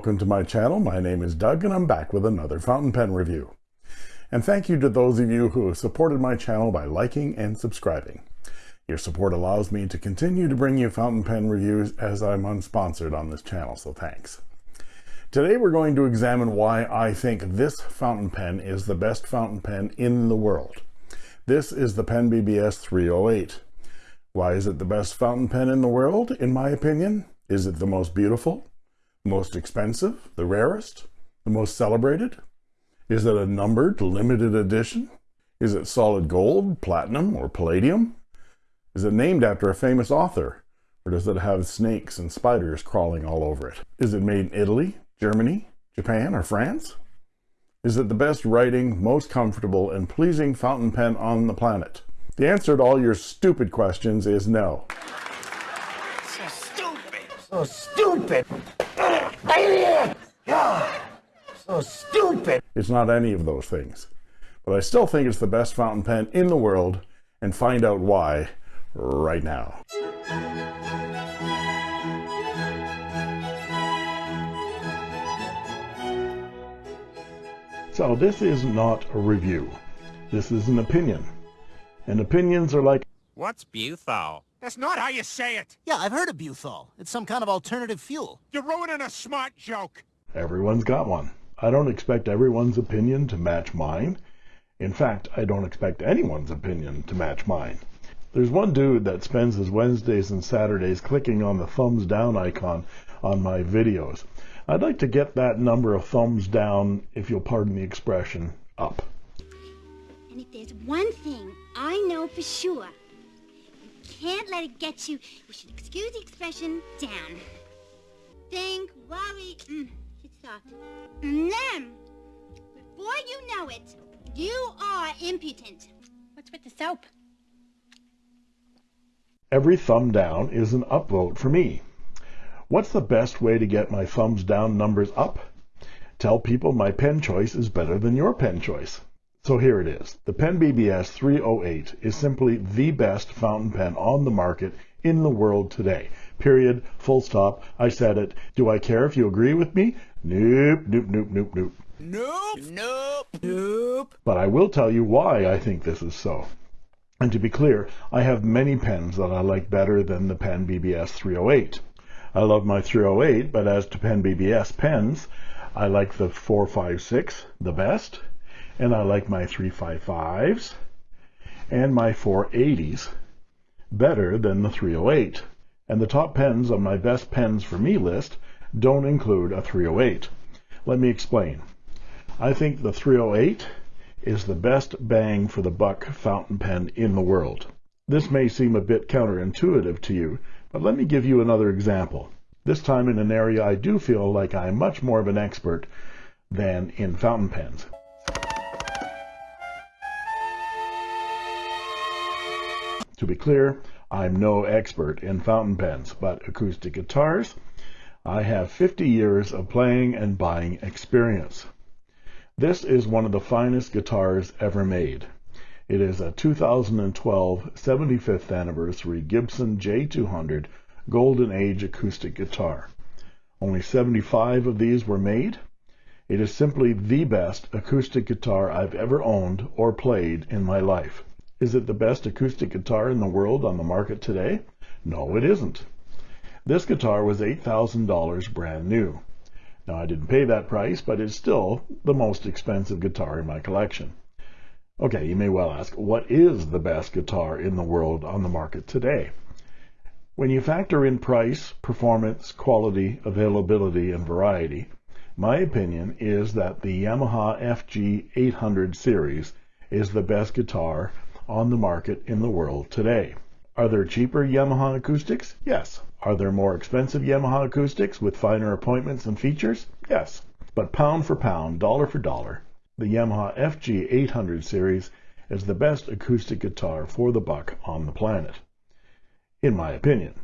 welcome to my channel. My name is Doug and I'm back with another fountain pen review. And thank you to those of you who have supported my channel by liking and subscribing. Your support allows me to continue to bring you fountain pen reviews as I'm unsponsored on this channel, so thanks. Today we're going to examine why I think this fountain pen is the best fountain pen in the world. This is the Pen BBS 308. Why is it the best fountain pen in the world, in my opinion? Is it the most beautiful? Most expensive, the rarest, the most celebrated? Is it a numbered, limited edition? Is it solid gold, platinum, or palladium? Is it named after a famous author? Or does it have snakes and spiders crawling all over it? Is it made in Italy, Germany, Japan, or France? Is it the best writing, most comfortable, and pleasing fountain pen on the planet? The answer to all your stupid questions is no. So stupid! So stupid! So stupid! It's not any of those things. But I still think it's the best fountain pen in the world, and find out why right now. So this is not a review. This is an opinion. And opinions are like What's buthol? That's not how you say it. Yeah, I've heard of buthol. It's some kind of alternative fuel. You're ruining a smart joke. Everyone's got one. I don't expect everyone's opinion to match mine. In fact, I don't expect anyone's opinion to match mine. There's one dude that spends his Wednesdays and Saturdays clicking on the thumbs down icon on my videos. I'd like to get that number of thumbs down, if you'll pardon the expression, up. And if there's one thing I know for sure, you can't let it get you. You should excuse the expression down. Think, worry, mm, it's soft. And then, before you know it, you are impudent. What's with the soap? Every thumb down is an upvote for me. What's the best way to get my thumbs down numbers up? Tell people my pen choice is better than your pen choice. So here it is. The Pen BBS 308 is simply the best fountain pen on the market in the world today. Period. Full stop. I said it. Do I care if you agree with me? Nope, nope, nope, nope, nope. Nope. Nope. Nope. But I will tell you why I think this is so. And to be clear, I have many pens that I like better than the Pen BBS 308. I love my 308, but as to Pen BBS pens, I like the 456 the best, and I like my 355s and my 480s better than the 308. And the top pens on my best pens for me list don't include a 308. Let me explain. I think the 308 is the best bang for the buck fountain pen in the world. This may seem a bit counterintuitive to you, but let me give you another example. This time in an area I do feel like I'm much more of an expert than in fountain pens. To be clear, I'm no expert in fountain pens, but acoustic guitars, I have 50 years of playing and buying experience. This is one of the finest guitars ever made. It is a 2012 75th anniversary Gibson J200 Golden Age acoustic guitar. Only 75 of these were made. It is simply the best acoustic guitar I've ever owned or played in my life. Is it the best acoustic guitar in the world on the market today? No, it isn't. This guitar was $8,000 brand new. Now, I didn't pay that price, but it's still the most expensive guitar in my collection. Okay, you may well ask, what is the best guitar in the world on the market today? When you factor in price, performance, quality, availability, and variety, my opinion is that the Yamaha FG 800 series is the best guitar on the market in the world today. Are there cheaper Yamaha acoustics? Yes. Are there more expensive Yamaha acoustics with finer appointments and features? Yes. But pound for pound, dollar for dollar, the Yamaha FG 800 series is the best acoustic guitar for the buck on the planet, in my opinion.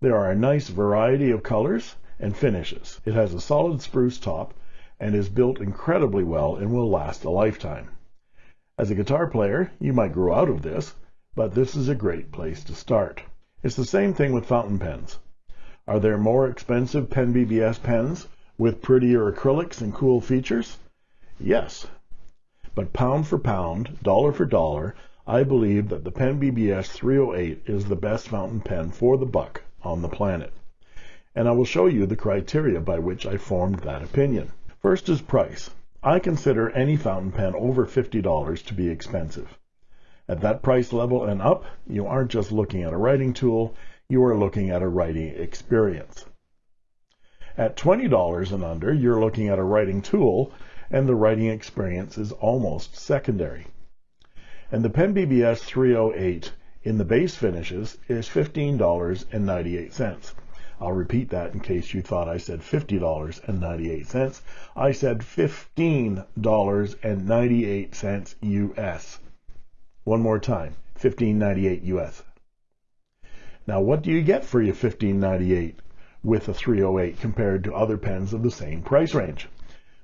There are a nice variety of colors and finishes. It has a solid spruce top and is built incredibly well and will last a lifetime. As a guitar player, you might grow out of this, but this is a great place to start. It's the same thing with fountain pens. Are there more expensive Pen BBS pens with prettier acrylics and cool features? Yes. But pound for pound, dollar for dollar, I believe that the Pen BBS 308 is the best fountain pen for the buck on the planet. And I will show you the criteria by which I formed that opinion. First is price. I consider any fountain pen over $50 to be expensive. At that price level and up, you aren't just looking at a writing tool, you are looking at a writing experience. At $20 and under, you're looking at a writing tool, and the writing experience is almost secondary. And the Pen BBS 308 in the base finishes is $15.98. I'll repeat that in case you thought I said $50.98. I said $15.98 US. One more time, $15.98 US. Now, what do you get for your $15.98 with a 308 compared to other pens of the same price range?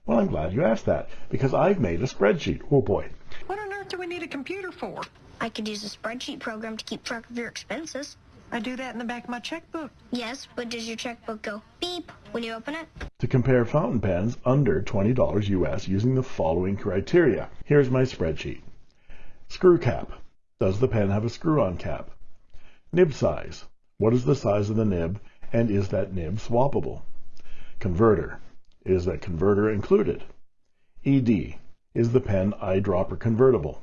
Well, I'm glad you asked that because I've made a spreadsheet. Oh boy. What on earth do we need a computer for? I could use a spreadsheet program to keep track of your expenses. I do that in the back of my checkbook. Yes, but does your checkbook go beep when you open it? To compare fountain pens under $20 US using the following criteria. Here's my spreadsheet. Screw cap. Does the pen have a screw-on cap? Nib size. What is the size of the nib and is that nib swappable? Converter. Is that converter included? ED. Is the pen eyedropper convertible?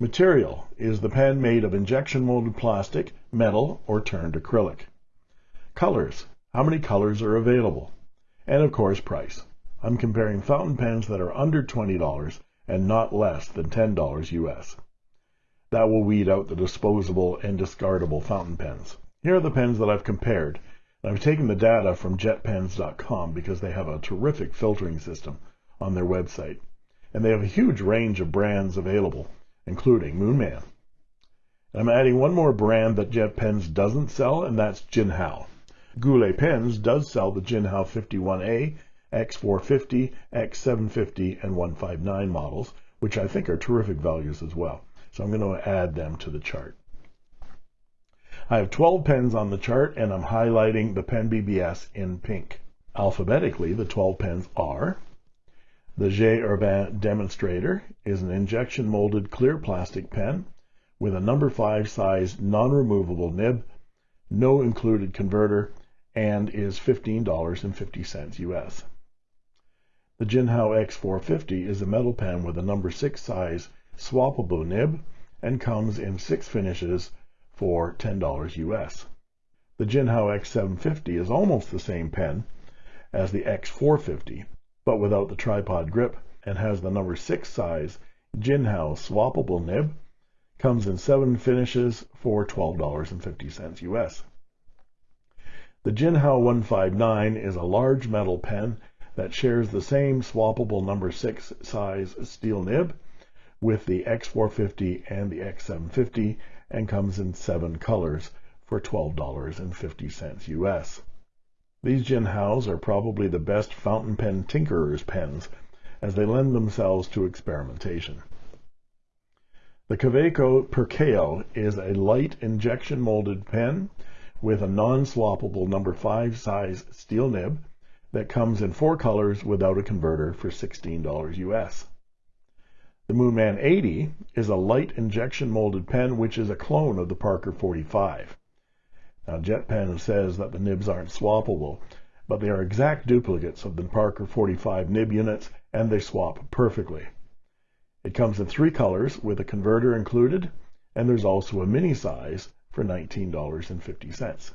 Material. Is the pen made of injection molded plastic, metal, or turned acrylic? Colors. How many colors are available? And of course, price. I'm comparing fountain pens that are under $20 and not less than $10 US. That will weed out the disposable and discardable fountain pens. Here are the pens that I've compared. I've taken the data from jetpens.com because they have a terrific filtering system on their website. And they have a huge range of brands available including moon Moonman. I'm adding one more brand that Jet Pens doesn't sell, and that's Jinhao. Goulet Pens does sell the Jinhao 51A, X450, X750, and 159 models, which I think are terrific values as well. So I'm going to add them to the chart. I have 12 pens on the chart, and I'm highlighting the Pen BBS in pink. Alphabetically, the 12 pens are the J. Herbin Demonstrator is an injection molded clear plastic pen with a number 5 size non-removable nib, no included converter, and is $15.50 US. The Jinhao X450 is a metal pen with a number 6 size swappable nib and comes in six finishes for $10 US. The Jinhao X750 is almost the same pen as the X450 but without the tripod grip, and has the number 6 size Jinhao swappable nib. Comes in seven finishes for $12.50 US. The Jinhao 159 is a large metal pen that shares the same swappable number 6 size steel nib with the X450 and the X750 and comes in seven colors for $12.50 US. These Jinhaos are probably the best fountain pen tinkerer's pens, as they lend themselves to experimentation. The Kaweco Perkeo is a light injection molded pen with a non-swappable number 5 size steel nib that comes in four colors without a converter for $16 US. The Moonman 80 is a light injection molded pen which is a clone of the Parker 45. Now, JetPen says that the nibs aren't swappable, but they are exact duplicates of the Parker 45 nib units, and they swap perfectly. It comes in three colors with a converter included, and there's also a mini size for $19.50.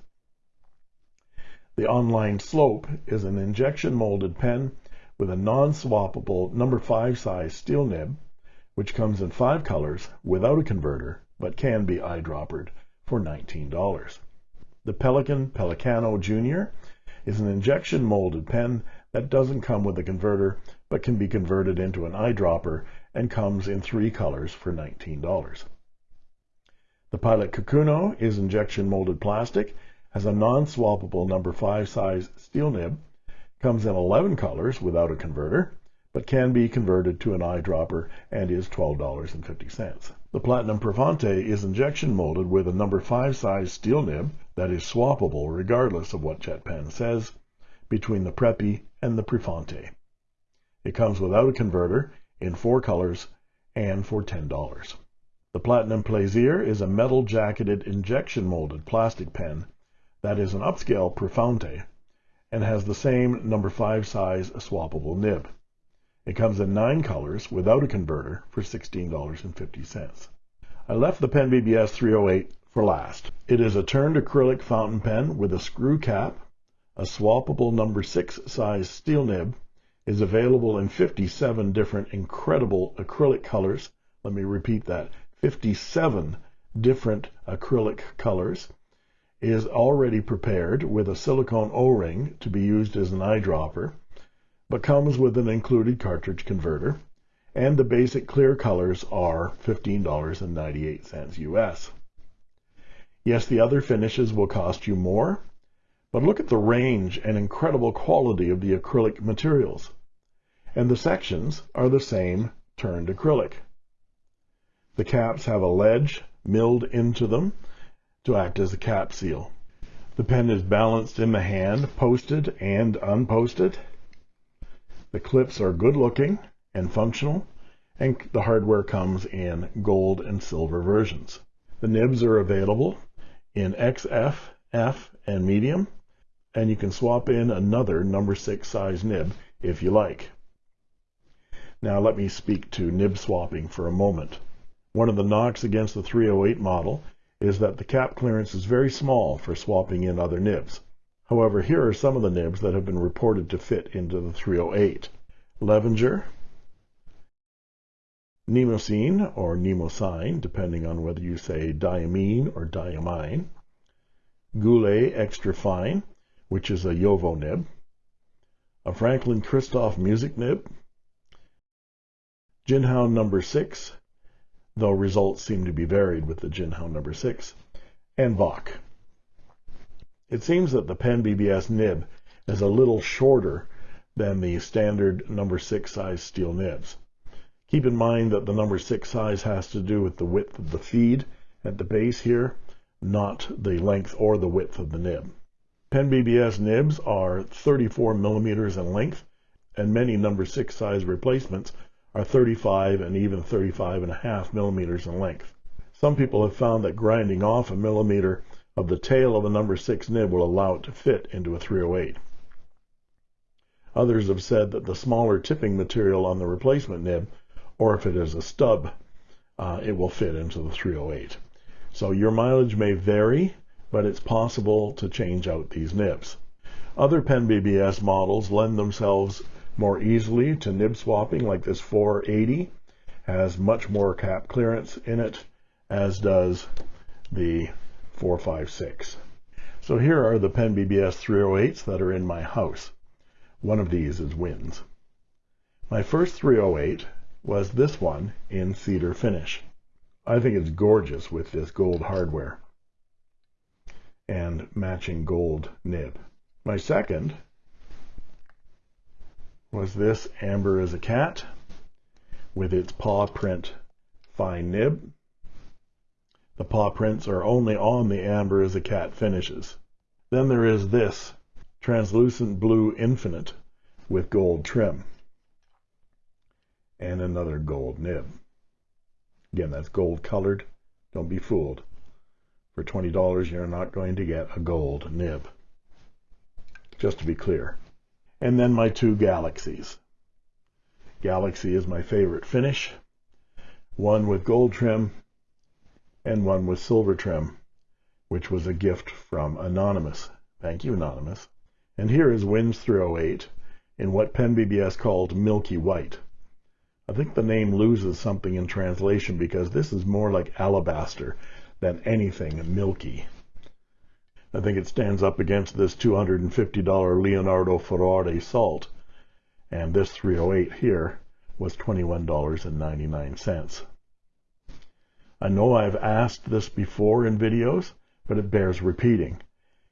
The Online Slope is an injection molded pen with a non-swappable number 5 size steel nib, which comes in five colors without a converter, but can be eyedroppered for $19. The Pelikan Pelikano Jr. is an injection molded pen that doesn't come with a converter, but can be converted into an eyedropper and comes in three colors for $19. The Pilot Kakuno is injection molded plastic, has a non-swappable number 5 size steel nib, comes in 11 colors without a converter, but can be converted to an eyedropper and is $12.50. The Platinum Prefounte is injection molded with a number 5 size steel nib that is swappable regardless of what JetPen says between the Preppy and the Prefounte. It comes without a converter in four colors and for $10. The Platinum Plaisir is a metal jacketed injection molded plastic pen that is an upscale Prefounte and has the same number 5 size swappable nib. It comes in nine colors without a converter for $16.50. I left the Pen BBS 308 for last. It is a turned acrylic fountain pen with a screw cap, a swappable number 6 size steel nib, is available in 57 different incredible acrylic colors. Let me repeat that 57 different acrylic colors. Is already prepared with a silicone O-ring to be used as an eyedropper, but comes with an included cartridge converter, and the basic clear colors are $15.98 US. Yes, the other finishes will cost you more, but look at the range and incredible quality of the acrylic materials. And the sections are the same turned acrylic. The caps have a ledge milled into them to act as a cap seal. The pen is balanced in the hand, posted and unposted. The clips are good looking and functional, and the hardware comes in gold and silver versions. The nibs are available in XF, F, and medium, and you can swap in another number 6 size nib if you like. Now let me speak to nib swapping for a moment. One of the knocks against the 308 model is that the cap clearance is very small for swapping in other nibs. However, here are some of the nibs that have been reported to fit into the 308. Levenger, Nemosine or Nemosine, depending on whether you say diamine or diamine, Goulet Extra Fine, which is a JoWo nib, a Franklin Christoph music nib, Jinhao number 6, though results seem to be varied with the Jinhao number 6, and Bock. It seems that the Pen BBS nib is a little shorter than the standard number 6 size steel nibs. Keep in mind that the number 6 size has to do with the width of the feed at the base here, not the length or the width of the nib. Pen BBS nibs are 34 millimeters in length, and many number 6 size replacements are 35 and even 35 and a half millimeters in length. Some people have found that grinding off a millimeter of the tail of a number 6 nib will allow it to fit into a 308. Others have said that the smaller tipping material on the replacement nib, or if it is a stub, uh, it will fit into the 308. So your mileage may vary, but it's possible to change out these nibs. Other Pen BBS models lend themselves more easily to nib swapping, like this 480 has much more cap clearance in it, as does the 456. So here are the Pen BBS 308s that are in my house. One of these is Wins. My first 308 was this one in cedar finish. I think it's gorgeous with this gold hardware and matching gold nib. My second was this Amber as a Cat with its paw print fine nib. The paw prints are only on the Amber as the Cat finishes. Then there is this translucent blue infinite with gold trim and another gold nib. Again, that's gold colored. Don't be fooled. For $20, you're not going to get a gold nib. Just to be clear. And then my two Galaxies. Galaxy is my favorite finish. One with gold trim and one with silver trim, which was a gift from Anonymous. Thank you, Anonymous. And here is Wins 308 in what Pen BBS called Milky White. I think the name loses something in translation because this is more like alabaster than anything milky. I think it stands up against this $250 Leonardo Ferrari salt, and this 308 here was $21.99. I know I've asked this before in videos, but it bears repeating.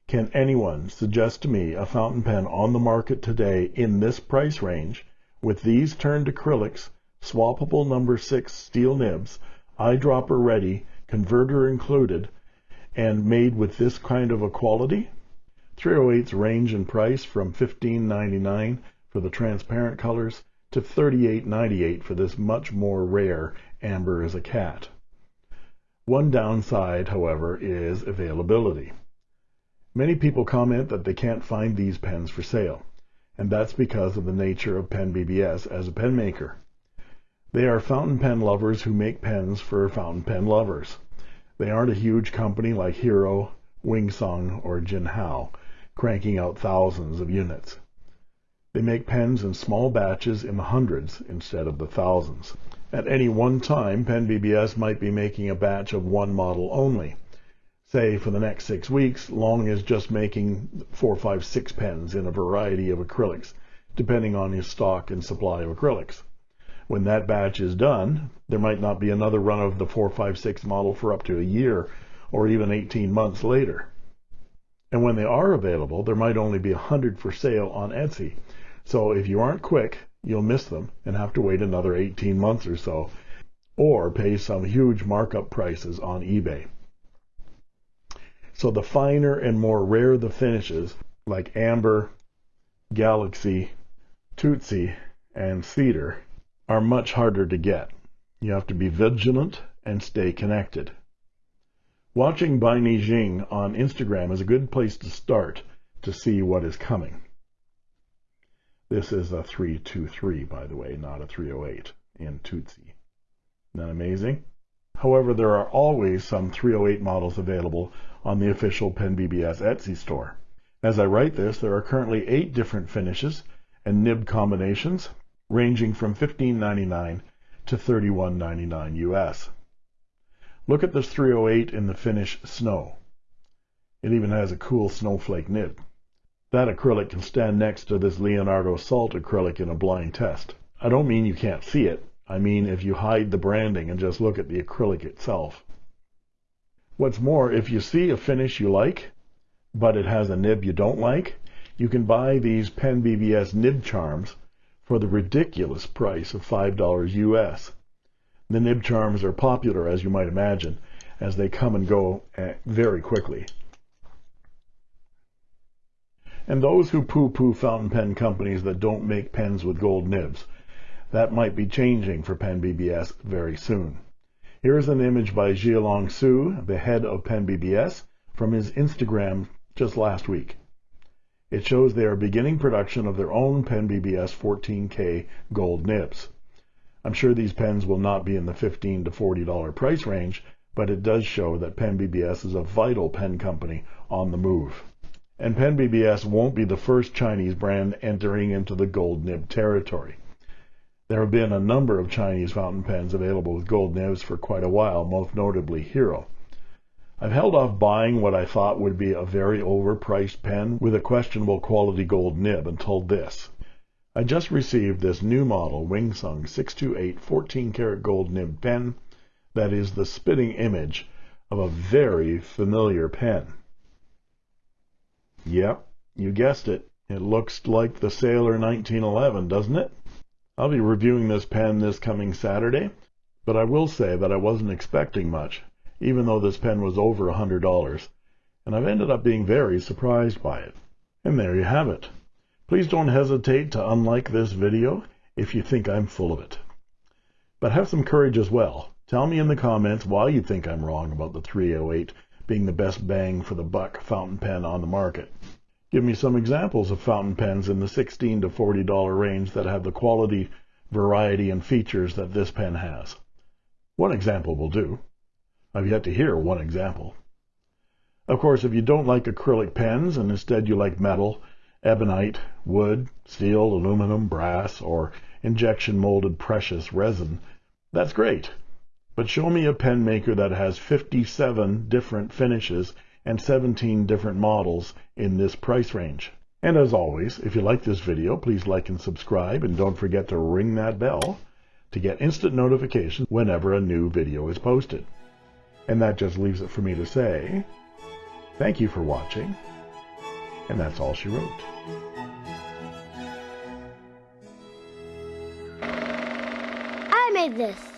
Can anyone suggest to me a fountain pen on the market today in this price range with these turned acrylics, swappable number 6 steel nibs, eyedropper ready, converter included, and made with this kind of a quality? 308s range in price from $15.99 for the transparent colors to $38.98 for this much more rare Amber as a Cat. One downside, however, is availability. Many people comment that they can't find these pens for sale, and that's because of the nature of Pen BBS as a pen maker. They are fountain pen lovers who make pens for fountain pen lovers. They aren't a huge company like Hero, Wingsung, or Jinhao, cranking out thousands of units. They make pens in small batches in the hundreds instead of the thousands. At any one time, Pen BBS might be making a batch of one model only. Say for the next six weeks, Long is just making four, five, six pens in a variety of acrylics, depending on his stock and supply of acrylics. When that batch is done, there might not be another run of the 456 model for up to a year or even 18 months later. And when they are available, there might only be 100 for sale on Etsy. So if you aren't quick, you'll miss them and have to wait another 18 months or so, or pay some huge markup prices on eBay. So the finer and more rare the finishes, like Amber, Galaxy, Tootsie, and Cedar, are much harder to get. You have to be vigilant and stay connected. Watching Bai Nijing on Instagram is a good place to start to see what is coming. This is a 323, by the way, not a 308 in Tootsie. That amazing? However, there are always some 308 models available on the official Pen BBS Etsy store. As I write this, there are currently eight different finishes and nib combinations ranging from $15.99 to $31.99 US. Look at this 308 in the finish Snow. It even has a cool snowflake nib. That acrylic can stand next to this Leonardo Salt acrylic in a blind test. I don't mean you can't see it. I mean if you hide the branding and just look at the acrylic itself. What's more, if you see a finish you like, but it has a nib you don't like, you can buy these Pen BBS nib charms for the ridiculous price of $5 US. The nib charms are popular, as you might imagine, as they come and go eh, very quickly. And those who poo-poo fountain pen companies that don't make pens with gold nibs, that might be changing for Pen BBS very soon. Here is an image by Jialong Su, the head of Pen BBS, from his Instagram just last week. It shows they are beginning production of their own Pen BBS 14K gold nibs. I'm sure these pens will not be in the 15 to $40 price range, but it does show that Pen BBS is a vital pen company on the move. And Pen BBS won't be the first Chinese brand entering into the gold nib territory. There have been a number of Chinese fountain pens available with gold nibs for quite a while, most notably Hero. I've held off buying what I thought would be a very overpriced pen with a questionable quality gold nib until this. I just received this new model Wingsung 628 14 karat gold nib pen that is the spitting image of a very familiar pen. Yep, you guessed it. It looks like the Sailor 1911, doesn't it? I'll be reviewing this pen this coming Saturday, but I will say that I wasn't expecting much even though this pen was over a $100, and I've ended up being very surprised by it. And there you have it. Please don't hesitate to unlike this video if you think I'm full of it. But have some courage as well. Tell me in the comments why you think I'm wrong about the 308 being the best bang for the buck fountain pen on the market. Give me some examples of fountain pens in the 16 to $40 range that have the quality, variety, and features that this pen has. One example will do. I've yet to hear one example. Of course, if you don't like acrylic pens and instead you like metal, ebonite, wood, steel, aluminum, brass, or injection molded precious resin, that's great. But show me a pen maker that has 57 different finishes and 17 different models in this price range. And as always, if you like this video, please like and subscribe, and don't forget to ring that bell to get instant notifications whenever a new video is posted. And that just leaves it for me to say, thank you for watching, and that's all she wrote. I made this.